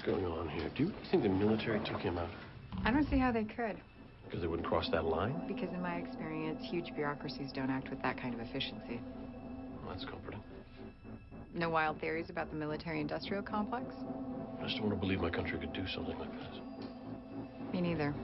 What's going on here? Do you think the military took him out? I don't see how they could. Because they wouldn't cross that line? Because in my experience, huge bureaucracies don't act with that kind of efficiency. Well, that's comforting. No wild theories about the military-industrial complex? I just don't want to believe my country could do something like this. Me neither.